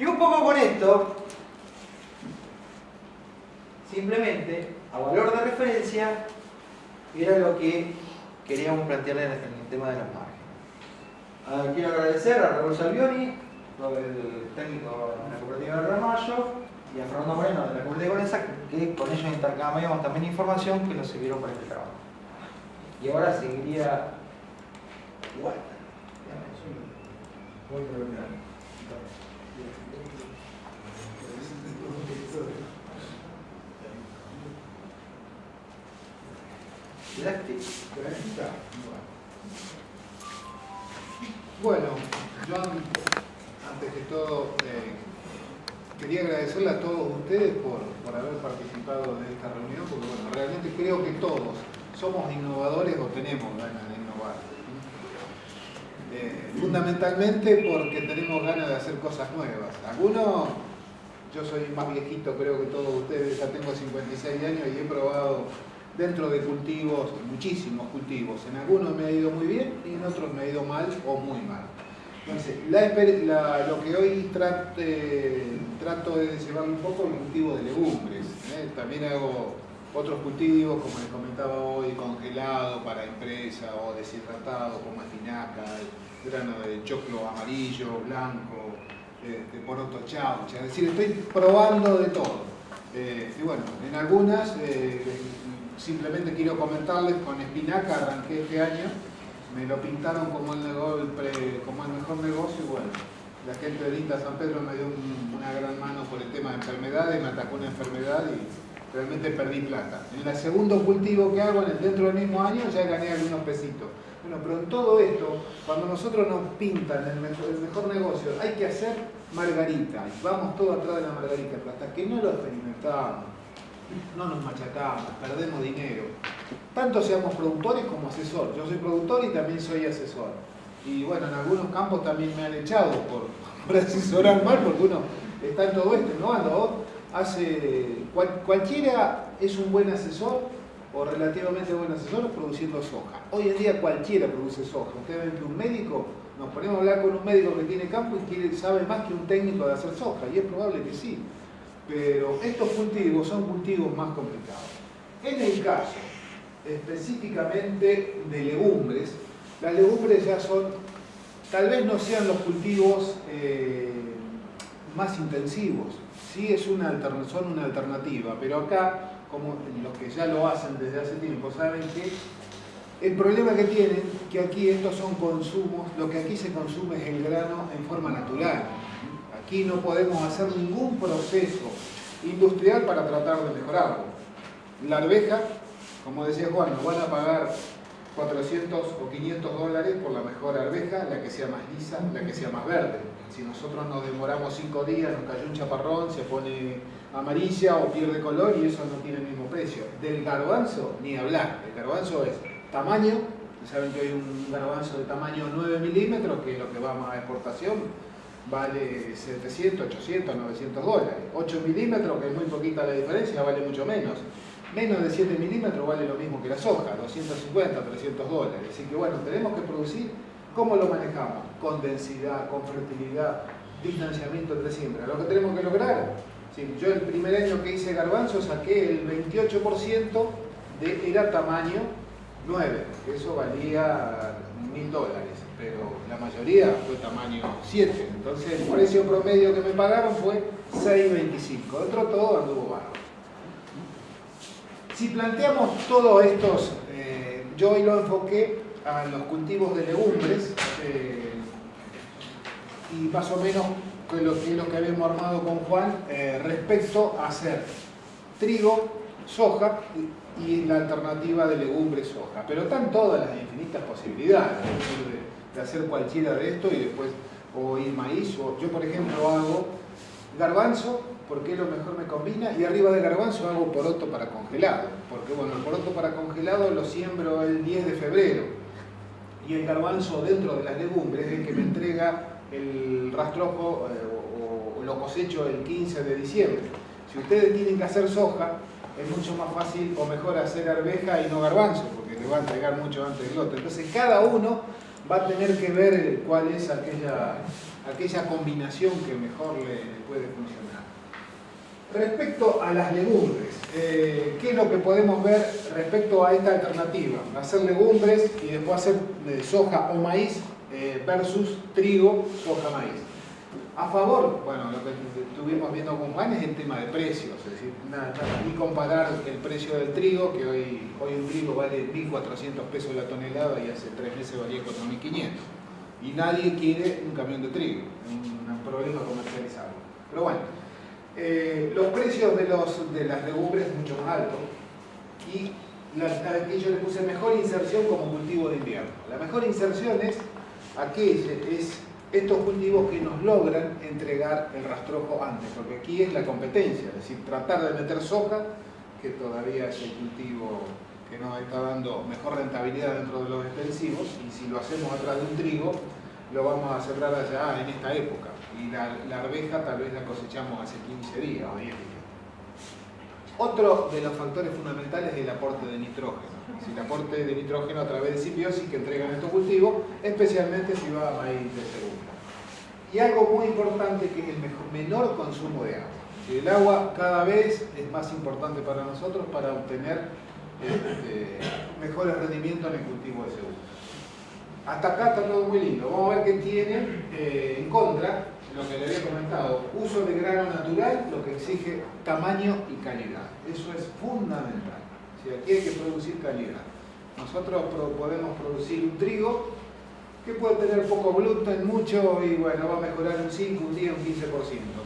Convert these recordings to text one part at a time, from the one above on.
Y un poco con esto, simplemente, a valor de referencia, era lo que queríamos plantearle en el tema de los márgenes. Quiero agradecer a Raúl Salvioni, el técnico de la cooperativa de Ramallo, y a Fernando Moreno de la cooperativa de Gonesa, que con ellos intercambiamos también información que nos sirvieron para este trabajo. Y ahora seguiría. Bueno, yo antes que todo eh, quería agradecerle a todos ustedes por, haber participado de esta reunión, porque bueno, realmente creo que todos somos innovadores o tenemos ganas de innovar. Eh, fundamentalmente porque tenemos ganas de hacer cosas nuevas. Algunos, yo soy más viejito creo que todos ustedes, ya tengo 56 años y he probado dentro de cultivos, muchísimos cultivos. En algunos me ha ido muy bien y en otros me ha ido mal o muy mal. Entonces, lo que hoy trato de llevar un poco el cultivo de legumbres. ¿eh? También hago otros cultivos, como les comentaba hoy, congelado para empresa o deshidratado, como espinaca, grano de choclo amarillo, blanco, de poroto chaucha. Es decir, estoy probando de todo. Eh, y bueno, en algunas eh, simplemente quiero comentarles, con espinaca arranqué este año, me lo pintaron como el, como el mejor negocio bueno, la gente de Linda San Pedro me dio una gran mano por el tema de enfermedades, me atacó una enfermedad y realmente perdí plata. En el segundo cultivo que hago, dentro del mismo año, ya gané algunos pesitos. Bueno, pero en todo esto, cuando nosotros nos pintan el mejor, negocio, hay que hacer margarita, y vamos todos atrás de la margarita, pero hasta que no lo experimentamos, no nos machacamos, perdemos dinero. Tanto seamos productores como asesor. Yo soy productor y también soy asesor. Y bueno, en algunos campos también me han echado por, asesorar mal, porque uno está en todo esto innovando. Hace, cualquiera es un buen asesor o relativamente buen asesor produciendo soja. Hoy en día cualquiera produce soja. Usted ve que un médico, nos ponemos a hablar con un médico que tiene campo y quiere, sabe más que un técnico de hacer soja, y es probable que sí pero estos cultivos son cultivos más complicados. En el caso específicamente de legumbres, las legumbres ya son, tal vez no sean los cultivos eh, más intensivos, sí es una son una alternativa, pero acá, como los que ya lo hacen desde hace tiempo, saben que el problema que tienen, que aquí estos son consumos, lo que aquí se consume es el grano en forma natural, Aquí no podemos hacer ningún proceso industrial para tratar de mejorarlo. La arveja, como decía Juan, nos van a pagar 400 o 500 dólares por la mejor arveja, la que sea más lisa, la que sea más verde. Si nosotros nos demoramos 5 días, nos cayó un chaparrón, se pone amarilla o pierde color y eso no tiene el mismo precio. Del garbanzo, ni hablar. El garbanzo es tamaño, saben que hay un garbanzo de tamaño 9 milímetros, que es lo que va a exportación, vale 700, 800, 900 dólares. 8 milímetros, que es muy poquita la diferencia, vale mucho menos. Menos de 7 milímetros vale lo mismo que la soja, 250, 300 dólares. Así que bueno, tenemos que producir, ¿cómo lo manejamos? Con densidad, con fertilidad, distanciamiento entre siembra. Lo que tenemos que lograr, yo el primer año que hice garbanzo saqué el 28% de, era tamaño 9, que eso valía mil dólares pero la mayoría fue tamaño 7. Entonces el precio promedio que me pagaron fue 6.25. Dentro todo anduvo bajo. Si planteamos todos estos, eh, yo hoy lo enfoqué a los cultivos de legumbres eh, y más o menos lo que es lo que habíamos armado con Juan eh, respecto a hacer trigo, soja y, la alternativa de legumbres soja. Pero están todas las infinitas posibilidades de hacer cualquiera de esto y después o ir maíz, o yo por ejemplo hago garbanzo porque lo mejor me combina y arriba de garbanzo hago poroto para congelado, porque bueno, el poroto para congelado lo siembro el 10 de febrero y el garbanzo dentro de las legumbres es el que me entrega el rastrojo eh, o, lo cosecho el 15 de diciembre. Si ustedes tienen que hacer soja, es mucho más fácil o mejor hacer arveja y no garbanzo, porque le va a entregar mucho antes del otro. Entonces cada uno va a tener que ver cuál es aquella, aquella combinación que mejor le, puede funcionar. Respecto a las legumbres, eh, ¿qué es lo que podemos ver respecto a esta alternativa? Hacer legumbres y después hacer eh, soja o maíz eh, versus trigo, soja, maíz. A favor, bueno, lo que estuvimos viendo con Juan es el tema de precios, es decir, nada, ni comparar el precio del trigo, que hoy, hoy un trigo vale 1.400 pesos la tonelada y hace tres meses valía 4.500. Y nadie quiere un camión de trigo, un, problema comercializado. Pero bueno, eh, los precios de, los, de las legumbres mucho más altos y aquí yo le puse mejor inserción como cultivo de invierno. La mejor inserción es aquella, es estos cultivos que nos logran entregar el rastrojo antes, porque aquí es la competencia, es decir, tratar de meter soja, que todavía es el cultivo que nos está dando mejor rentabilidad dentro de los extensivos, y si lo hacemos atrás de un trigo, lo vamos a sembrar allá en esta época, y la, la arveja tal vez la cosechamos hace 15 días o 10 días. Otro de los factores fundamentales es el aporte de nitrógeno el aporte de nitrógeno a través de simbiosis que entregan estos cultivos, especialmente si va a maíz de segunda. Y algo muy importante que es el menor consumo de agua. El agua cada vez es más importante para nosotros para obtener este, mejores rendimientos en el cultivo de segunda. Hasta acá está todo muy lindo. Vamos a ver qué tiene eh, en contra lo que le había comentado. Uso de grano natural, lo que exige tamaño y calidad. Eso es fundamental. Si aquí hay que producir calidad. Nosotros podemos producir un trigo que puede tener poco gluten, mucho, y bueno, va a mejorar un 5, un 10, un 15%,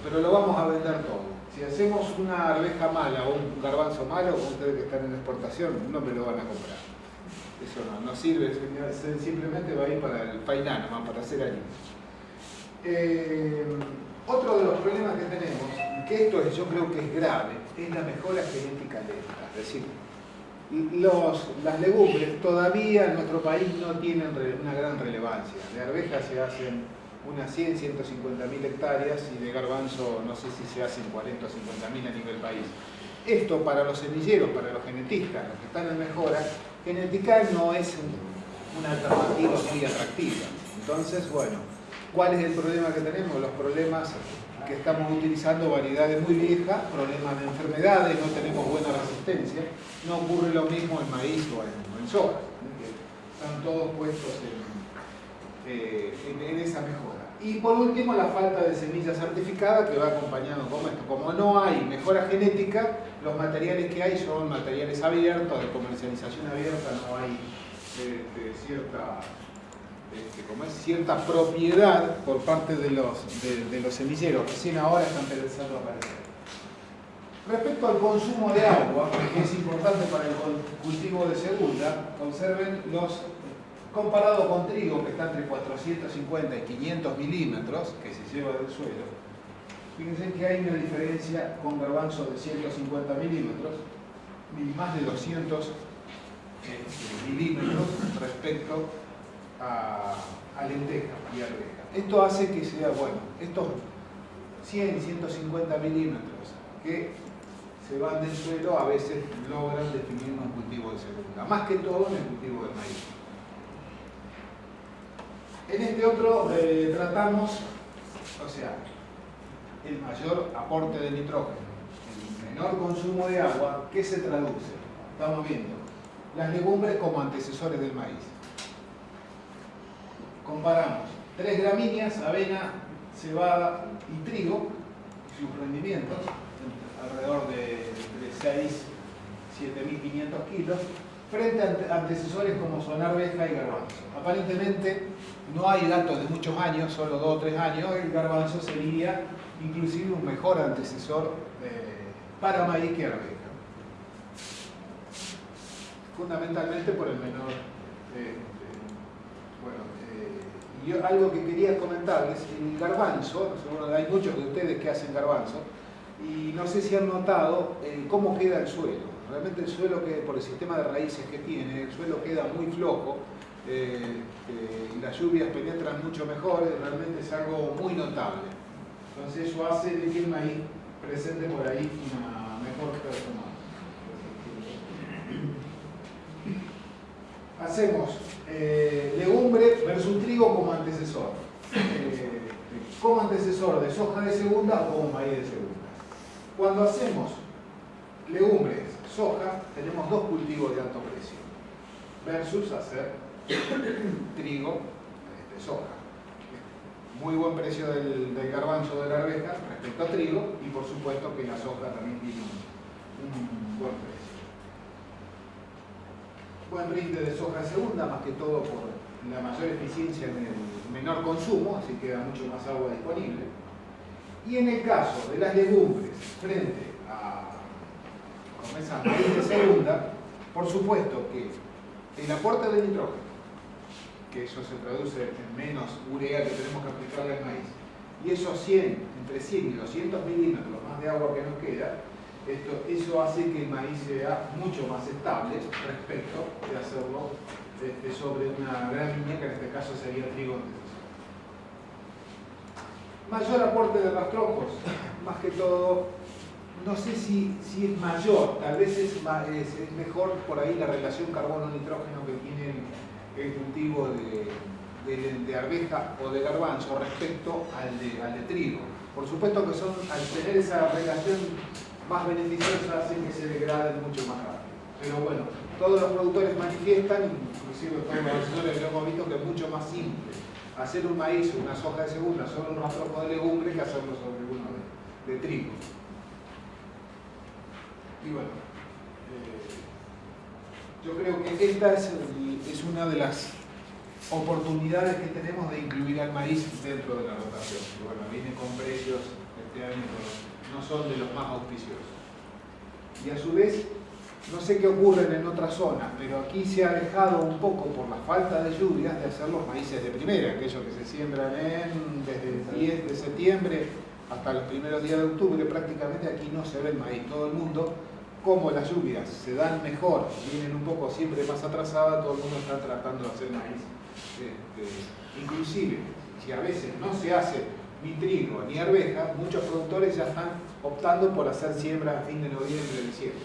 pero lo vamos a vender todo. Si hacemos una arveja mala o un garbanzo malo, ustedes que están en exportación, no me lo van a comprar. Eso no, no sirve, simplemente va a ir para el painano, más para hacer harina. Eh, otro de los problemas que tenemos, que esto yo creo que es grave, es la mejora genética lenta. Es decir, los, las legumbres todavía en nuestro país no tienen una gran relevancia. De arvejas se hacen unas 100, 150 mil hectáreas y de garbanzo no sé si se hacen 40 o 50 mil a nivel país. Esto para los semilleros, para los genetistas, los que están en mejora, genética no es una alternativa muy atractiva. Entonces, bueno, ¿cuál es el problema que tenemos? Los problemas que estamos utilizando variedades muy viejas, problemas de enfermedades, no tenemos buena resistencia. No ocurre lo mismo en maíz o en, soja, están todos puestos eh, en, esa mejora. Y por último, la falta de semillas certificadas que va acompañando con esto. Como no hay mejora genética, los materiales que hay son materiales abiertos, de comercialización abierta, no hay eh, cierta este, como es cierta propiedad por parte de los, de, los semilleros, recién ahora están empezando a aparecer. Respecto al consumo de agua, que es importante para el cultivo de segunda, conserven los, comparado con trigo, que está entre 450 y 500 milímetros, que se lleva del suelo, fíjense que hay una diferencia con garbanzo de 150 milímetros, más de 200 este, milímetros respecto a, lenteja y arveja. Esto hace que sea, bueno, estos 100, 150 milímetros que se van del suelo a veces logran definir un cultivo de segunda, más que todo en el cultivo del maíz. En este otro eh, tratamos, o sea, el mayor aporte de nitrógeno, el menor consumo de agua, ¿qué se traduce? Estamos viendo las legumbres como antecesores del maíz comparamos tres gramíneas, avena, cebada y trigo, sus rendimientos, alrededor de, 6, 7.500 kilos, frente a antecesores como son arveja y garbanzo. Aparentemente no hay datos de muchos años, solo 2 o 3 años, el garbanzo sería inclusive un mejor antecesor eh, para maíz que arveja. Fundamentalmente por el menor eh, y algo que quería comentarles, el garbanzo, hay muchos de ustedes que hacen garbanzo, y no sé si han notado eh, cómo queda el suelo. Realmente el suelo, que, por el sistema de raíces que tiene, el suelo queda muy flojo, eh, eh, y las lluvias penetran mucho mejor, realmente es algo muy notable. Entonces eso hace de que el maíz presente por ahí una mejor performance. Hacemos legumbre versus trigo como antecesor. Eh, como antecesor de soja de segunda o como maíz de segunda. Cuando hacemos legumbres, soja, tenemos dos cultivos de alto precio versus hacer trigo, de este, soja. Muy buen precio del, garbanzo de la arveja respecto a trigo y por supuesto que la soja también tiene un, buen precio. Buen rinde de soja segunda, más que todo por la mayor eficiencia en el menor consumo, así queda mucho más agua disponible. Y en el caso de las legumbres frente a esa maíz de segunda, por supuesto que el aporte de nitrógeno, que eso se traduce en menos urea que tenemos que aplicarle al maíz, y esos 100, entre 100 y 200 milímetros más de agua que nos queda, esto, eso hace que el maíz sea mucho más estable respecto de hacerlo este, sobre una gran línea, que en este caso sería trigo Mayor aporte de rastrojos, más que todo, no sé si, si es mayor, tal vez es, es, mejor por ahí la relación carbono-nitrógeno que tiene el cultivo de, de, arveja o de garbanzo respecto al de, al de trigo. Por supuesto que son, al tener esa relación más beneficiosa, hacen que se degraden mucho más rápido. Pero bueno, todos los productores manifiestan, inclusive todos los asesores lo hemos visto, que es mucho más simple hacer un maíz o una soja de segunda sobre un rastrojo de legumbre que hacerlo sobre uno de, trigo. Y bueno, eh, yo creo que esta es, es una de las oportunidades que tenemos de incluir al maíz dentro de la rotación. Que bueno, viene con precios este año son de los más auspiciosos. Y a su vez, no sé qué ocurre en otras zonas, pero aquí se ha dejado un poco por la falta de lluvias de hacer los maíces de primera, aquellos que se siembran en, desde el 10 de septiembre hasta los primeros días de octubre, prácticamente aquí no se ve el maíz. Todo el mundo, como las lluvias se dan mejor, vienen un poco siempre más atrasadas, todo el mundo está tratando de hacer maíz. Este, inclusive, si a veces no se hace ni trigo ni arveja, muchos productores ya están optando por hacer siembra a fin de noviembre, diciembre.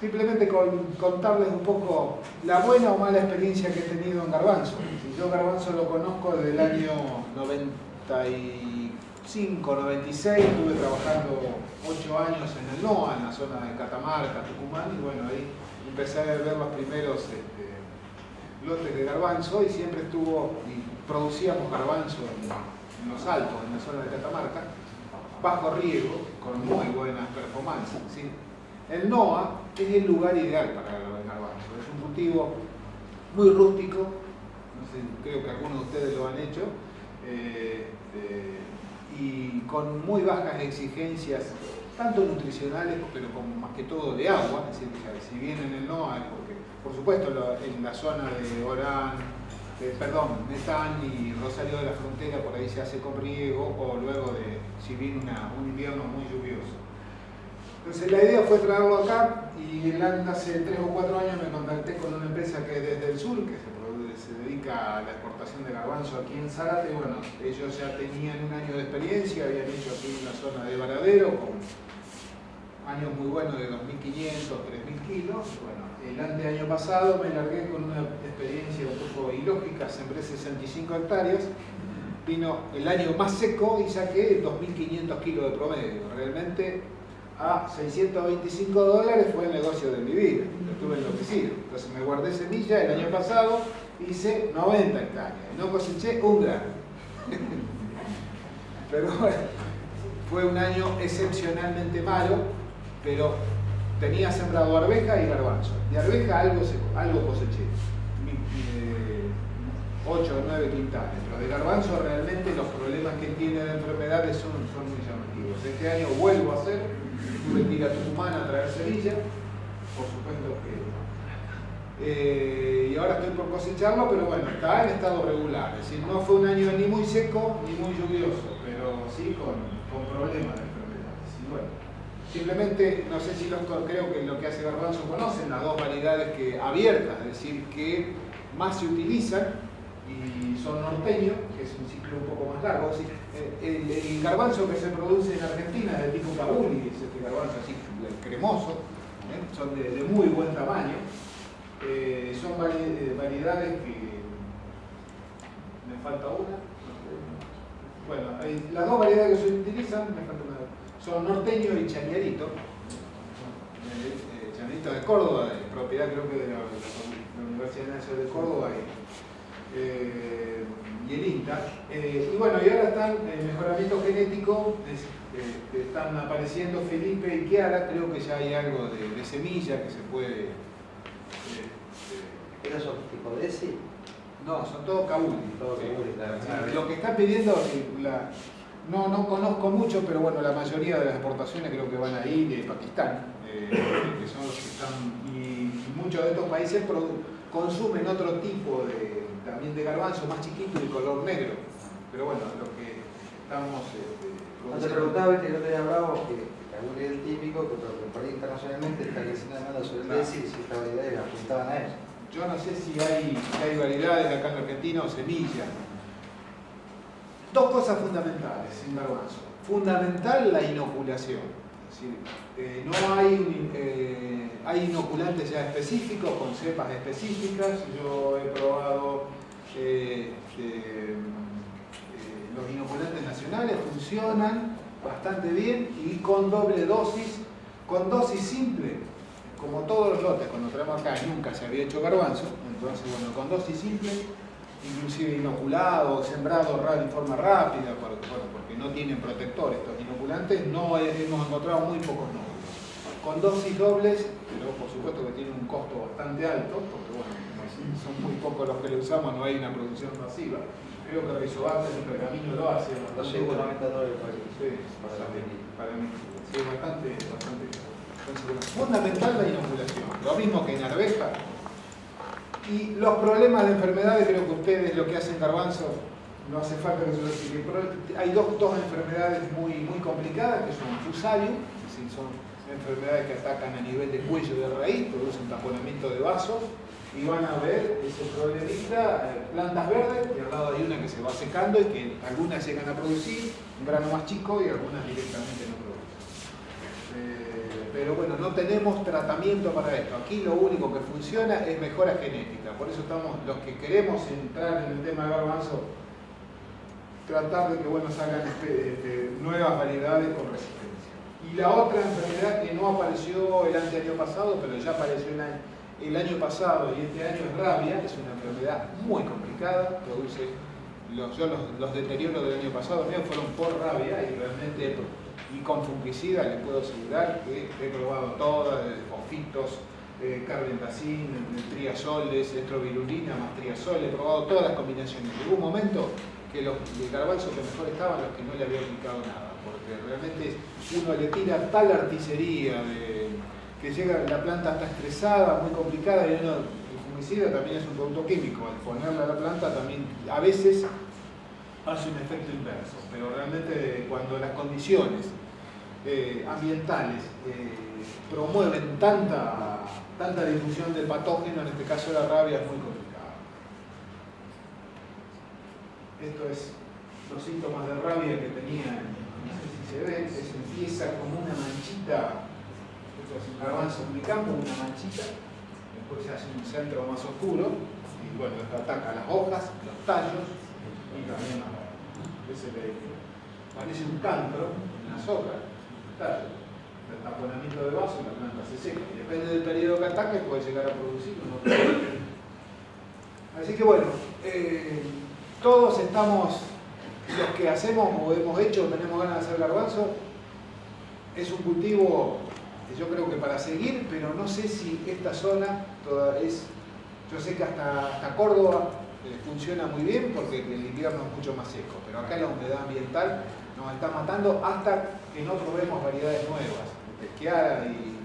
Simplemente contarles un poco la buena o mala experiencia que he tenido en Garbanzo. Yo Garbanzo lo conozco desde el año 95, 96, estuve trabajando 8 años en el NOA, en la zona de Catamarca, Tucumán, y bueno, ahí empecé a ver los primeros este, lotes de garbanzo y siempre estuvo, y producíamos garbanzo en, los altos, en la zona de Catamarca, bajo riego, con muy buenas performances. El NOA es el lugar ideal para el garbanzo. Es un cultivo muy rústico, creo que algunos de ustedes lo han hecho, eh, eh, y con muy bajas exigencias, tanto nutricionales, pero como más que todo de agua. Es decir, si bien en el NOA porque, por supuesto, en la zona de Orán, perdón, Metán y Rosario de la Frontera, por ahí se hace con riego, o luego de, si viene un invierno muy lluvioso. Entonces la idea fue traerlo acá y hace 3 o 4 años me contacté con una empresa que es desde el sur, que se, dedica a la exportación de garbanzo aquí en Zárate. Bueno, ellos ya tenían un año de experiencia, habían hecho aquí una zona de varadero con años muy buenos de 2.500, 3.000 kilos. Bueno, el año pasado me largué con una experiencia un poco ilógica, sembré 65 hectáreas vino el año más seco y saqué 2.500 kilos de promedio. Realmente a 625 dólares fue el negocio de mi vida. Estuve enloquecido. Entonces me guardé semilla, el año pasado hice 90 hectáreas. No coseché un grano. pero bueno, fue un año excepcionalmente malo, pero tenía sembrado arveja y garbanzo. De arveja algo, algo coseché. 8 o 9 quintales. Pero de garbanzo realmente los problemas que tiene de enfermedades son, son muy llamativos. Este año vuelvo a hacer tuve que ir a Tucumán a traer semilla, por supuesto que... Eh, y ahora estoy por cosecharlo, pero bueno, está en estado regular. Es decir, no fue un año ni muy seco ni muy lluvioso, pero sí con, con problemas de enfermedades. Y bueno, simplemente, no sé si los creo que lo que hace Garbanzo conocen las dos variedades que abiertas, es decir, que más se utilizan y son norteños, que es un ciclo un poco más largo. Eh, el, garbanzo que se produce en Argentina es de tipo cabuli, es este garbanzo así cremoso, ¿eh? son de, muy buen tamaño. Eh, son vari- variedades que... Me falta una. Bueno, las dos variedades que se utilizan, me falta una, son norteño y chañarito. Eh, chañarito de Córdoba, de propiedad creo que de la, la Universidad Nacional de Córdoba y, eh, y el INTA. Eh, y bueno, y ahora están en mejoramiento genético, es- eh, están apareciendo Felipe y Kiara, creo que ya hay algo de, de semilla que se puede... eh, eh, ¿Esos son tipo de ese? no, son todos. Todo Sí. claro. Sí, Lo que está pidiendo, la- no, no conozco mucho, pero bueno, la mayoría de las exportaciones creo que van ahí de Pakistán, eh, que son los que están, y, y muchos de estos países consumen otro tipo de, también de garbanzo más chiquito y de color negro. Pero bueno, lo que estamos... este, No te preguntaba, viste, que no tenía bravo, que es el típico, que por internacionalmente está creciendo demanda sobre el. DESI, si esta variedad apuntaban a eso. Yo no sé si hay, si hay variedades acá en Argentina o semillas. Dos cosas fundamentales en garbanzo. Fundamental la inoculación. Eh, no hay, eh, hay inoculantes ya específicos, con cepas específicas. Yo he probado eh, este, eh, los inoculantes nacionales, funcionan bastante bien y con doble dosis, con dosis simple, como todos los lotes, cuando traemos acá nunca se había hecho garbanzo, entonces bueno, con dosis simple, inclusive inoculado, sembrado ra- en forma rápida, porque, bueno, porque no tienen protector estos inoculantes, no he- hemos encontrado muy pocos nódulos. Con dosis dobles, pero por supuesto que tiene un costo bastante alto, porque bueno, son muy pocos los que lo usamos, no hay una producción masiva. Creo que Rizobacter y Pergamino lo hace bastante bueno. 290 dólares por aquí. Sí, Para la bastante, para mí. Sí, bastante, bastante. Entonces, fundamental la inoculación. Lo mismo que en arveja. Y los problemas de enfermedades, creo que ustedes lo que hacen garbanzo, no hace falta que se lo explique. Hay dos, dos enfermedades muy, muy complicadas, que son fusarium, es decir, son enfermedades que atacan a nivel de cuello de raíz, producen taponamiento de vasos, y van a ver ese problemita, eh, plantas verdes, y al lado hay una que se va secando y que algunas llegan a producir un grano más chico y algunas directamente no producen. Pero bueno, no tenemos tratamiento para esto. Aquí lo único que funciona es mejora genética. Por eso estamos, los que queremos entrar en el tema de garbanzo, tratar de que bueno, salgan este, este, nuevas variedades con resistencia. Y la otra enfermedad que no apareció el año pasado, pero ya apareció el año, pasado y este año es rabia, es una enfermedad muy complicada, produce los, yo los, los deterioros del año pasado míos fueron por rabia y realmente y con fungicida les puedo asegurar que he probado todas, eh, fofitos, eh, triazoles, estrovirulina más triazol, he probado todas las combinaciones. Llegó un momento que los de garbanzo que mejor estaban los que no le había aplicado nada, porque realmente uno le tira tal artillería de, que llega, la planta está estresada, muy complicada, y uno, el fungicida también es un producto químico, al ponerle a la planta también a veces hace un efecto inverso, pero realmente cuando las condiciones eh, ambientales eh, promueven tanta, tanta difusión del patógeno, en este caso la rabia, es muy complicado. Esto es los síntomas de rabia que tenía, no sé si se ve, se empieza como una manchita, esto es un garbanzo campo, una manchita, después se hace un centro más oscuro, y bueno, ataca las hojas, los tallos, y también la ese le parece un cancro en hojas, tallo, el taponamiento de vaso y la planta se seca. Depende del periodo que ataque, puede llegar a producir. Así que bueno, eh, todos estamos, los que hacemos o hemos hecho, tenemos ganas de hacer garbanzo, es un cultivo yo creo que para seguir, pero no sé si esta zona toda es, yo sé que hasta, hasta Córdoba funciona muy bien porque el invierno es mucho más seco, pero acá la humedad ambiental nos está matando hasta que no probemos variedades nuevas. Pesquiara y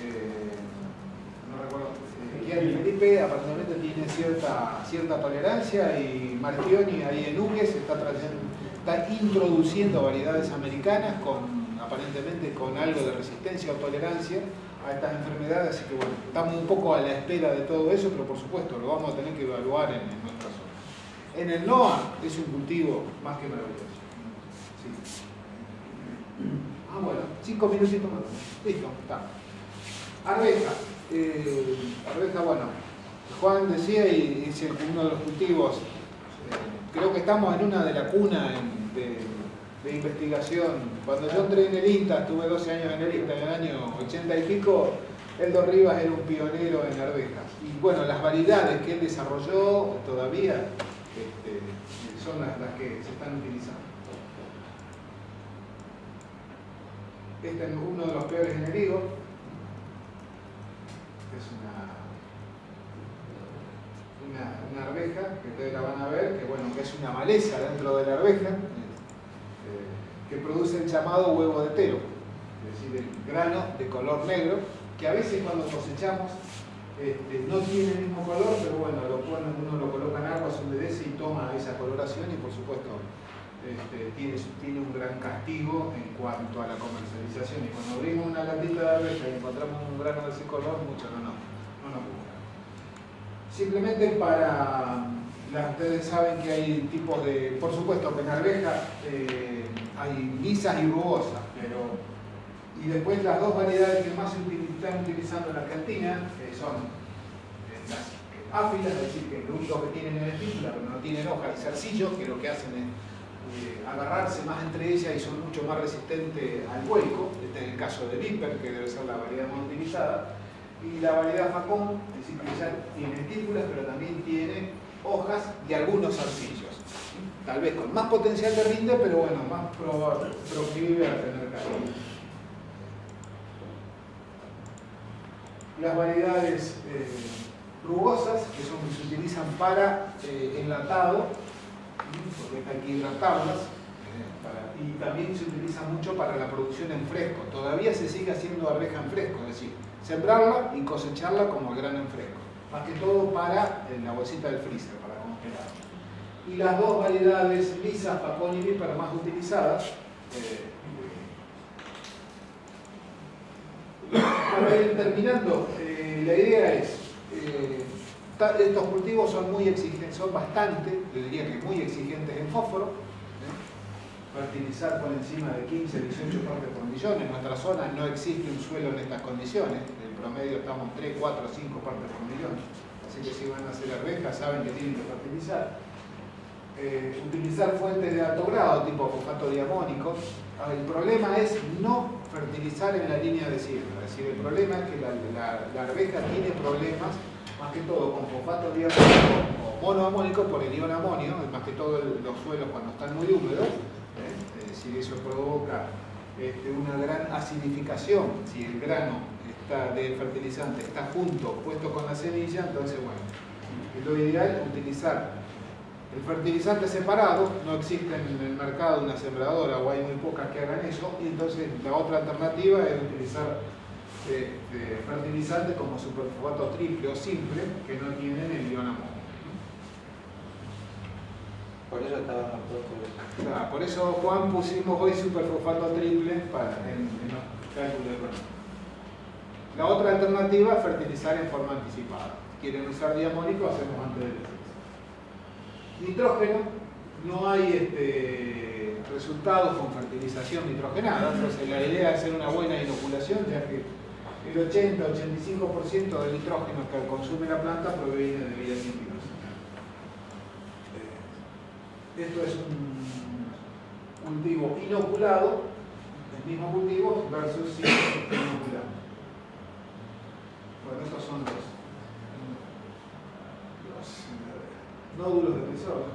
eh, no recuerdo, eh, Felipe aparentemente tiene cierta, cierta tolerancia y Marchioni ahí en Ugues está, trayendo, está introduciendo variedades americanas con aparentemente con algo de resistencia o tolerancia a estas enfermedades, así que bueno, estamos un poco a la espera de todo eso, pero por supuesto lo vamos a tener que evaluar en, en nuestra zona. En el NOA es un cultivo más que maravilloso. Ah, bueno, cinco minutitos más. Listo, está. Arveja. Eh, arveja, bueno, Juan decía y es uno de los cultivos, eh, creo que estamos en una de la cuna de, de, investigación. Cuando yo entré en el INTA, estuve 12 años en el INTA, en el año 80 y pico, Eldo Rivas era un pionero en arvejas. Y bueno, las variedades que él desarrolló todavía este, son las, que se están utilizando. Este es uno de los peores enemigos. Es una, una, arveja, que ustedes la van a ver, que bueno, que es una maleza dentro de la arveja, produce el llamado huevo de tero, es decir, el grano de color negro, que a veces cuando cosechamos este, no tiene el mismo color, pero bueno, lo uno lo coloca en agua, se humedece y toma esa coloración y por supuesto este, tiene, tiene, un gran castigo en cuanto a la comercialización. Y cuando abrimos una latita de arveja y encontramos un grano de ese color, mucho no, no, no nos gusta. Simplemente para... ustedes saben que hay tipos de... Por supuesto que en arveja hay lisas y rugosas, pero... Y después las dos variedades que más se están utilizando en Argentina son eh, las áfilas, es decir, que lo único que tienen es espícula, pero no tienen hoja y zarcillo, que lo que hacen es eh, agarrarse más entre ellas y son mucho más resistentes al vuelco, este es el caso de Viper, que debe ser la variedad más utilizada, y la variedad Facón, es decir, que ya tiene estípulas, pero también tiene hojas y algunos arcillos. Tal vez con más potencial de rinde, pero bueno, más proclive a tener calor. Las variedades eh, rugosas, que son, se utilizan para eh, enlatado, porque hay que hidratarlas, eh, y también se utiliza mucho para la producción en fresco. Todavía se sigue haciendo arveja en fresco, es decir, sembrarla y cosecharla como el grano en fresco. Más que todo para la bolsita del freezer, para congelar. Y las dos variedades lisas, Facón y Viper más utilizadas, eh, para ir terminando, eh, la idea es estos cultivos son muy exigentes, son bastante, yo diría que muy exigentes en fósforo. ¿eh? Fertilizar por encima de 15, 18 partes por millón. En nuestra zona no existe un suelo en estas condiciones. En promedio estamos 3, 4, 5 partes por millón. Así que si van a hacer arvejas saben que tienen que fertilizar. Eh, utilizar fuentes de alto grado, tipo fosfato diamónico. Ah, el problema es no fertilizar en la línea de siembra. Es decir, el problema es que la, la arveja tiene problemas más que todo con fosfato diamónico o monoamónico por el ion amonio, más que todo los suelos cuando están muy húmedos, ¿eh? es decir, eso provoca este, una gran acidificación, si el grano está de fertilizante está junto, puesto con la semilla, entonces bueno, es lo ideal utilizar el fertilizante separado, no existe en el mercado una sembradora o hay muy pocas que hagan eso, y entonces la otra alternativa es utilizar de, fertilizantes como superfosfato triple o simple que no tienen el ion amonio. Por eso estaban los por eso Juan pusimos hoy superfosfato triple para, en, los cálculos de La otra alternativa es fertilizar en forma anticipada. Quieren usar diamónico, hacemos antes de Nitrógeno, no hay este, resultados con fertilización nitrogenada, entonces la idea es hacer una buena inoculación, ya que el 80-85% del nitrógeno que consume la planta proviene de vida científica. Eh, esto es un cultivo inoculado, el mismo cultivo versus sin inoculado. Bueno, estos son los, nódulos de tesoro.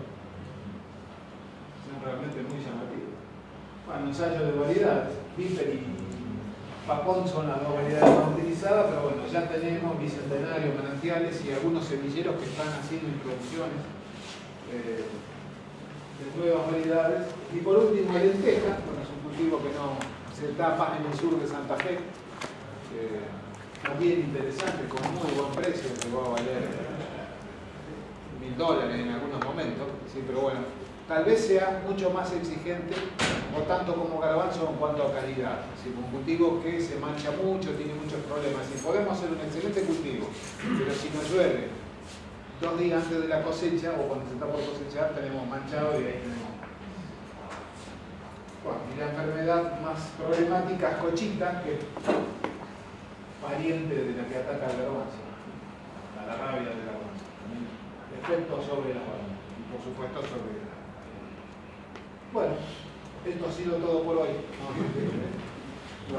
Son realmente muy llamativos. Bueno, ensayo de variedades, Viper y Papón son las dos variedades más utilizadas, pero bueno, ya tenemos bicentenario, manantiales y algunos semilleros que están haciendo introducciones eh, de nuevas variedades. Y por último, el lenteja, bueno, es un cultivo que no se tapa en el sur de Santa Fe, también interesante, con muy buen precio, que va a valer dólares en algunos momentos, sí, pero bueno, tal vez sea mucho más exigente, o tanto como garbanzo en cuanto a calidad. Si un cultivo que se mancha mucho, tiene muchos problemas. Si podemos hacer un excelente cultivo, pero si nos llueve dos días antes de la cosecha o cuando se está por cosechar, tenemos manchado y ahí tenemos. Bueno, y la enfermedad más problemática es cochita, que pariente de la que ataca la garbanza, a la rabia de la sobre la y por supuesto sobre la... Bueno, esto ha sido todo por hoy.